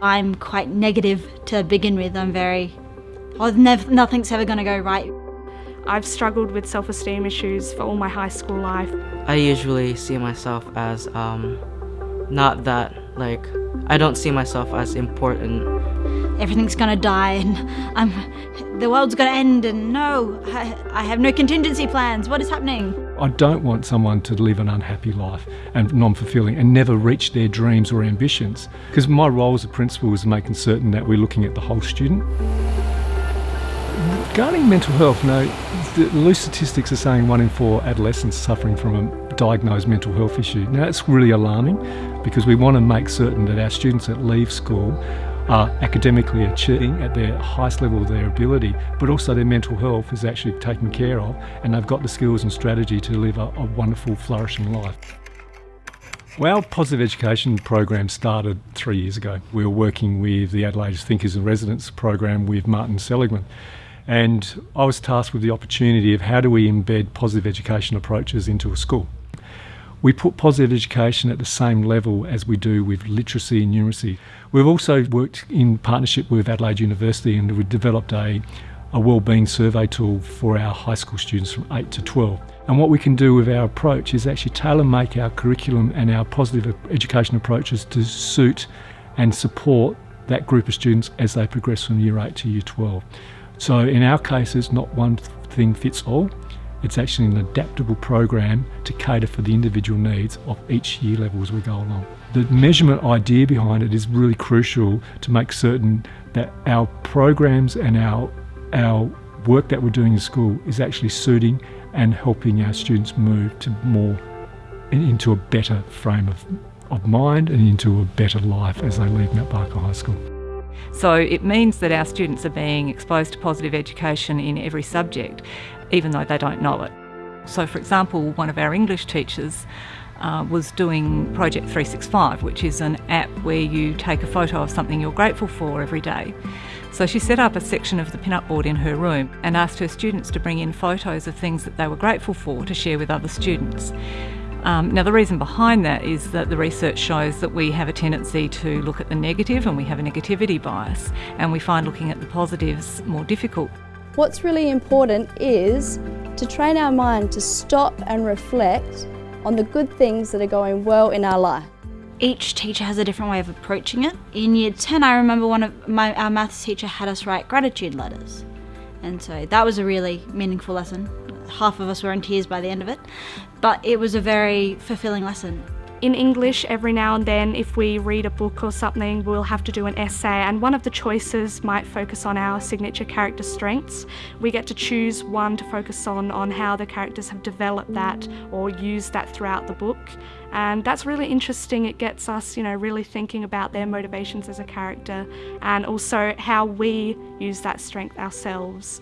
I'm quite negative to begin with. I'm very, oh, nev- nothing's ever going to go right. I've struggled with self-esteem issues for all my high school life. I usually see myself as um, not that, like, I don't see myself as important. Everything's going to die and I'm, the world's going to end and no, I, I have no contingency plans. What is happening? I don't want someone to live an unhappy life and non-fulfilling and never reach their dreams or ambitions. Because my role as a principal is making certain that we're looking at the whole student. Regarding mental health, now the loose statistics are saying one in four adolescents suffering from a diagnosed mental health issue. Now that's really alarming because we want to make certain that our students that leave school are academically achieving at their highest level of their ability, but also their mental health is actually taken care of and they've got the skills and strategy to live a, a wonderful, flourishing life. Well, our positive education program started three years ago. We were working with the Adelaide Thinkers in Residence program with Martin Seligman. And I was tasked with the opportunity of how do we embed positive education approaches into a school. We put positive education at the same level as we do with literacy and numeracy. We've also worked in partnership with Adelaide University and we've developed a, a wellbeing survey tool for our high school students from 8 to 12. And what we can do with our approach is actually tailor make our curriculum and our positive education approaches to suit and support that group of students as they progress from year 8 to year 12. So in our case, it's not one thing fits all. It's actually an adaptable program to cater for the individual needs of each year level as we go along. The measurement idea behind it is really crucial to make certain that our programs and our, our work that we're doing in school is actually suiting and helping our students move to more into a better frame of, of mind and into a better life as they leave Mount Barker High School. So it means that our students are being exposed to positive education in every subject, even though they don't know it. So, for example, one of our English teachers uh, was doing Project 365, which is an app where you take a photo of something you're grateful for every day. So she set up a section of the pin-up board in her room and asked her students to bring in photos of things that they were grateful for to share with other students. Um, now, the reason behind that is that the research shows that we have a tendency to look at the negative and we have a negativity bias, and we find looking at the positives more difficult. What's really important is to train our mind to stop and reflect on the good things that are going well in our life. Each teacher has a different way of approaching it. In year 10, I remember one of my, our maths teacher had us write gratitude letters. And so that was a really meaningful lesson. Half of us were in tears by the end of it, but it was a very fulfilling lesson. In English, every now and then, if we read a book or something, we'll have to do an essay, and one of the choices might focus on our signature character strengths. We get to choose one to focus on, on how the characters have developed that or used that throughout the book. And that's really interesting. It gets us, you know, really thinking about their motivations as a character and also how we use that strength ourselves.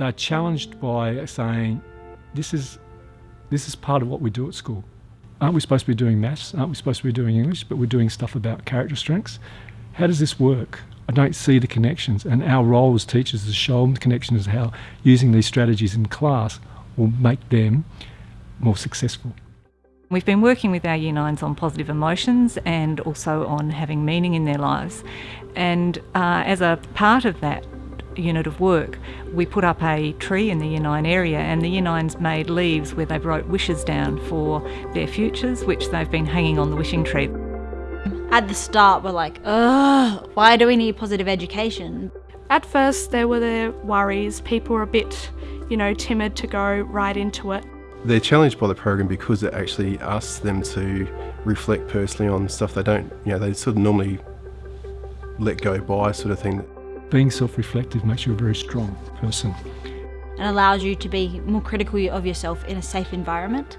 They're challenged by saying, this is, this is part of what we do at school. Aren't we supposed to be doing maths? Aren't we supposed to be doing English? But we're doing stuff about character strengths. How does this work? I don't see the connections. And our role as teachers is to show them the connections, how using these strategies in class will make them more successful. We've been working with our Year 9s on positive emotions and also on having meaning in their lives. And uh, as a part of that unit of work, we put up a tree in the Year 9 area and the Year 9s made leaves where they wrote wishes down for their futures, which they've been hanging on the wishing tree. At the start, we're like, ugh, why do we need positive education? At first, there were the worries. People were a bit, you know, timid to go right into it. They're challenged by the program because it actually asks them to reflect personally on stuff they don't, you know, they sort of normally let go by sort of thing. Being self-reflective makes you a very strong person. and allows you to be more critical of yourself in a safe environment.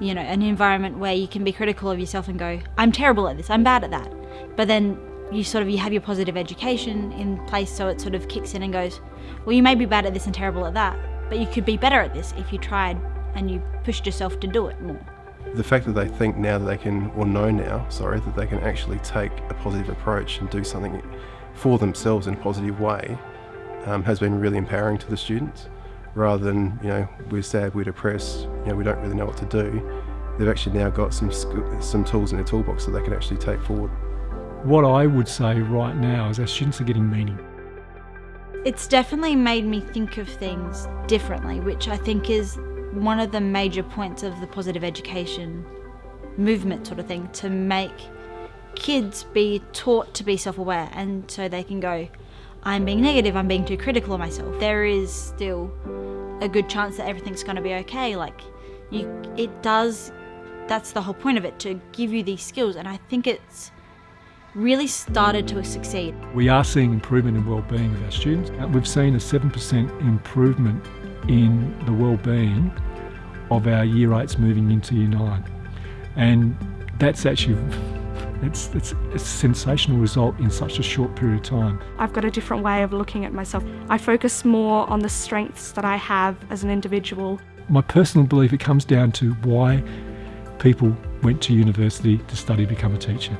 You know, an environment where you can be critical of yourself and go, I'm terrible at this, I'm bad at that. But then you sort of you have your positive education in place so it sort of kicks in and goes, well you may be bad at this and terrible at that, but you could be better at this if you tried and you pushed yourself to do it more. The fact that they think now that they can, or know now, sorry, that they can actually take a positive approach and do something for themselves in a positive way um, has been really empowering to the students. Rather than, you know, we're sad, we're depressed, you know, we don't really know what to do, they've actually now got some, some tools in their toolbox that they can actually take forward. what I would say right now is our students are getting meaning. It's definitely made me think of things differently, which I think is one of the major points of the positive education movement, sort of thing, to make kids be taught to be self aware and so they can go, I'm being negative, I'm being too critical of myself. There is still a good chance that everything's going to be okay. Like, you, it does, that's the whole point of it, to give you these skills. And I think it's really started to succeed. We are seeing improvement in well-being of our students. Uh, We've seen a 7% improvement in the well-being of our year 8s moving into year 9. And that's actually it's, it's a sensational result in such a short period of time. I've got a different way of looking at myself. I focus more on the strengths that I have as an individual. My personal belief it comes down to why people went to university to study become a teacher.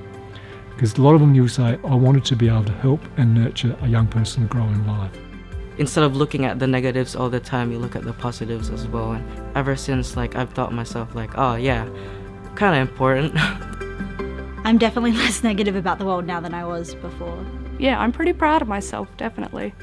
Because a lot of them you'll say, I wanted to be able to help and nurture a young person to grow in life. Instead of looking at the negatives all the time, you look at the positives as well. And ever since, like I've thought myself, like, oh yeah, kind of important. I'm definitely less negative about the world now than I was before. Yeah, I'm pretty proud of myself, definitely.